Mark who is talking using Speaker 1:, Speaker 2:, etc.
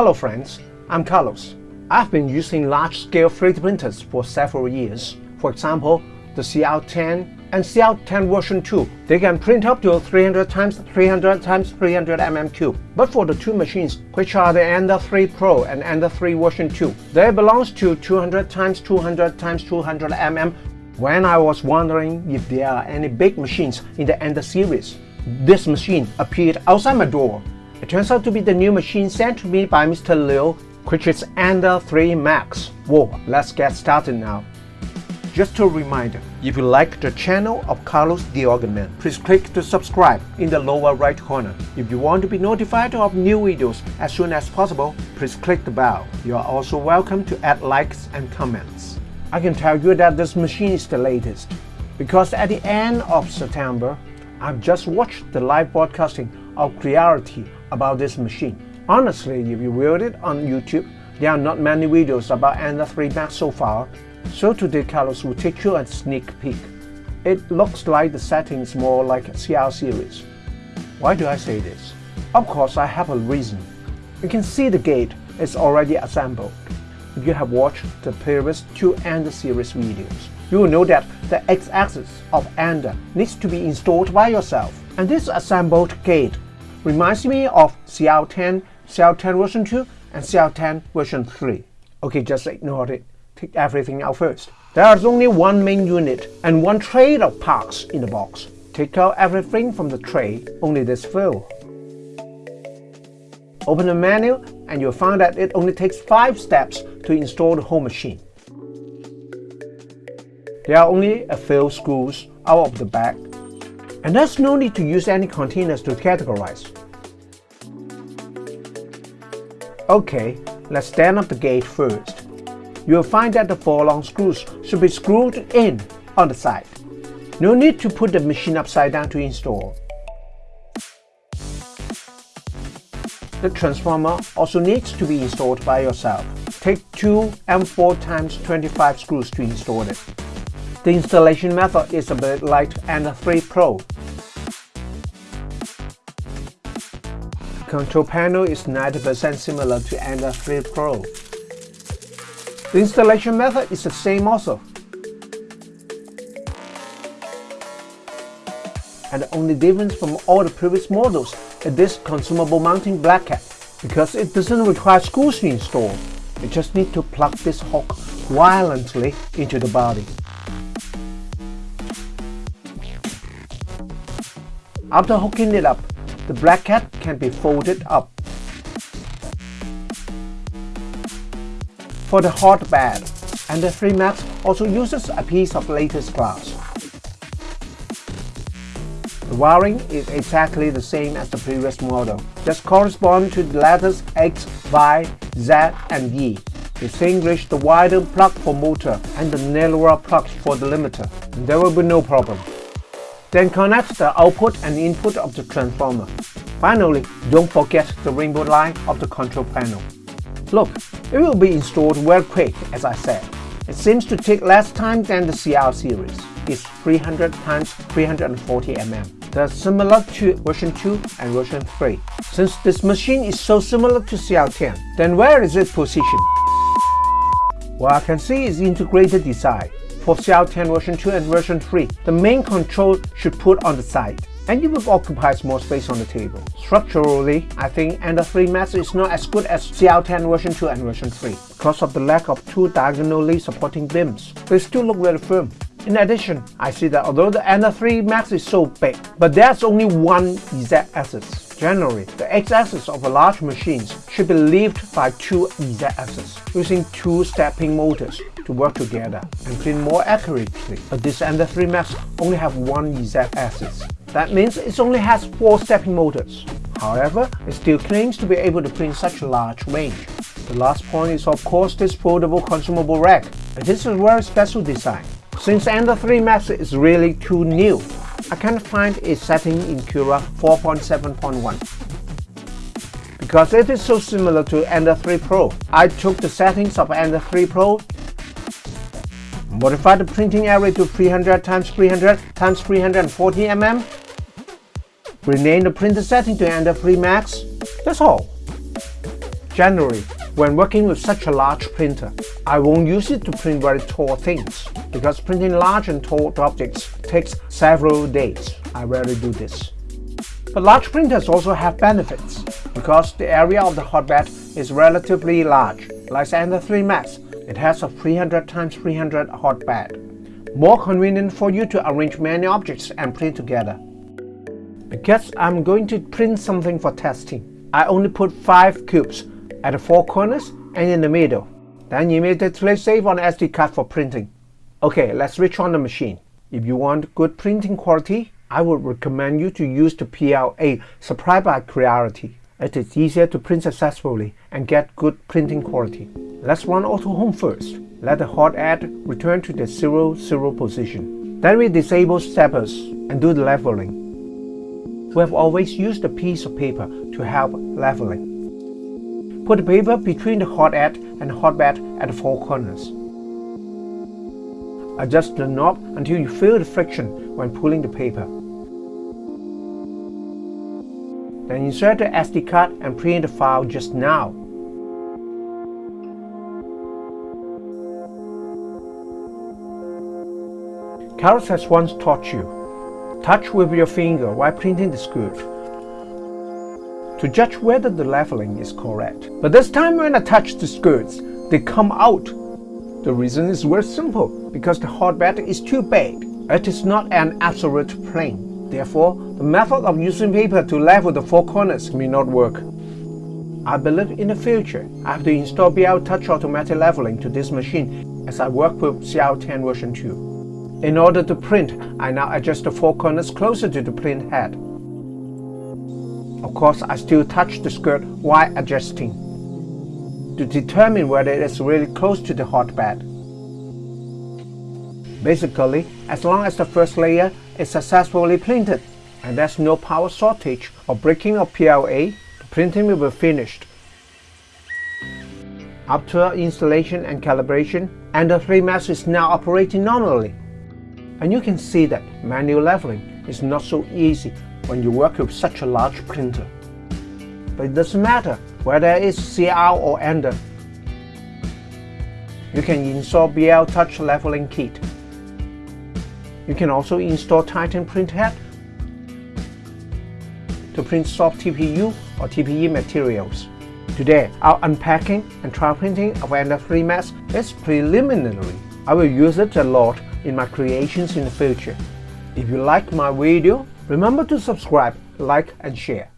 Speaker 1: Hello friends, I'm Carlos. I've been using large-scale 3D printers for several years. For example, the CR10 and CR10 version 2. They can print up to 300 times 300 times 300 mm cube. But for the two machines, which are the Ender 3 Pro and Ender 3 version 2, they belongs to 200 times 200 times 200 mm. When I was wondering if there are any big machines in the Ender series, this machine appeared outside my door. It turns out to be the new machine sent to me by Mr. Liu, which is Ender 3 Max. Whoa, let's get started now. Just a reminder, if you like the channel of Carlos the Organ Man, please click to subscribe in the lower right corner. If you want to be notified of new videos as soon as possible, please click the bell. You are also welcome to add likes and comments. I can tell you that this machine is the latest, because at the end of September, I've just watched the live broadcasting of Creality about this machine. Honestly, if you viewed it on YouTube, there are not many videos about Ender 3 Max so far, so today Carlos will take you a sneak peek. It looks like the settings more like CR series. Why do I say this? Of course I have a reason. You can see the gate is already assembled. If you have watched the previous two Ender series videos, you will know that the X-axis of Ender needs to be installed by yourself. And this assembled gate reminds me of CR10, CR10 version 2 and CR10 version 3. Okay, just ignore it. Take everything out first. There is only one main unit and one tray of parts in the box. Take out everything from the tray, only this fill. Open the menu and you'll find that it only takes 5 steps to install the whole machine. There are only a few screws out of the back and there's no need to use any containers to categorize. Okay, let's stand up the gate first. You'll find that the four long screws should be screwed in on the side. No need to put the machine upside down to install. The transformer also needs to be installed by yourself. Take 2 M4 times 25 screws to install it. The installation method is a bit like Ender 3 Pro. Control panel is 90% similar to Ender 3 Pro. The installation method is the same also. And the only difference from all the previous models is this consumable mounting bracket. Because it doesn't require screws to install, you just need to plug this hook violently into the body. After hooking it up, the bracket can be folded up. For the hot bed, and the 3 Max also uses a piece of lattice glass. The wiring is exactly the same as the previous model, just correspond to the letters X, Y, Z, and E. Distinguish the wider plug for motor and the narrower plug for the limiter, and there will be no problem. Then connect the output and input of the transformer. Finally, don't forget the rainbow line of the control panel. Look, it will be installed very quick as I said. It seems to take less time than the CR series. It's 300 times 340 mm. They're similar to version 2 and version 3. Since this machine is so similar to CR10, then where is it positioned? Well, I can see its integrated design. For CR10 version 2 and version 3, the main control should put on the side, and it will occupy more space on the table. Structurally, I think Ender 3 Max is not as good as CR10 version 2 and version 3 because of the lack of two diagonally supporting beams. They still look very firm. In addition, I see that although the Ender 3 Max is so big, but there's only one z-axis. Generally, the x-axis of a large machine should be lifted by two z-axes, using two stepping motors to work together and print more accurately. But this Ender 3 Max only have one z-axis. That means it only has four stepping motors. However, it still claims to be able to print such a large range. The last point is of course this foldable consumable rack. It is a very special design. Since Ender 3 Max is really too new, I can't find a setting in Cura 4.7.1. Because it is so similar to Ender 3 Pro, I took the settings of Ender 3 Pro, modified the printing area to 300 times 300 times 340 mm, renamed the printer setting to Ender 3 Max, that's all. Generally, when working with such a large printer, I won't use it to print very tall things, because printing large and tall objects takes several days. I rarely do this. But large printers also have benefits, because the area of the hotbed is relatively large. Like Ender 3 Max, it has a 300 x 300 hotbed. More convenient for you to arrange many objects and print together. Because I'm going to print something for testing, I only put 5 cubes at the four corners and in the middle. Then immediately save on SD card for printing. Okay, let's switch on the machine. If you want good printing quality, I would recommend you to use the PLA supplied by Creality. It is easier to print successfully and get good printing quality. Let's run Auto Home first. Let the hot end return to the 0, 0 position. Then we disable steppers and do the leveling. We have always used a piece of paper to help leveling. Put the paper between the hot end and hot bed at the four corners. Adjust the knob until you feel the friction when pulling the paper. Then insert the SD card and print the file just now. Carlos has once taught you, touch with your finger while printing the skirt to judge whether the leveling is correct. But this time when I touch the skirts, they come out the reason is very simple, because the hotbed is too big. It is not an absolute plane. Therefore, the method of using paper to level the four corners may not work. I believe in the future, I have to install BL Touch Automatic Leveling to this machine as I work with CR10 version 2. In order to print, I now adjust the four corners closer to the print head. Of course, I still touch the skirt while adjusting to determine whether it is really close to the hotbed. Basically, as long as the first layer is successfully printed and there's no power shortage or breaking of PLA, the printing will be finished. After installation and calibration, and the 3 Max is now operating normally. And you can see that manual leveling is not so easy when you work with such a large printer. But it doesn't matter whether it's CR or Ender. You can install BL Touch Leveling Kit. You can also install Titan Print Head to print soft TPU or TPE materials. Today, our unpacking and trial printing of Ender 3 Max is preliminary. I will use it a lot in my creations in the future. If you like my video, remember to subscribe, like and share.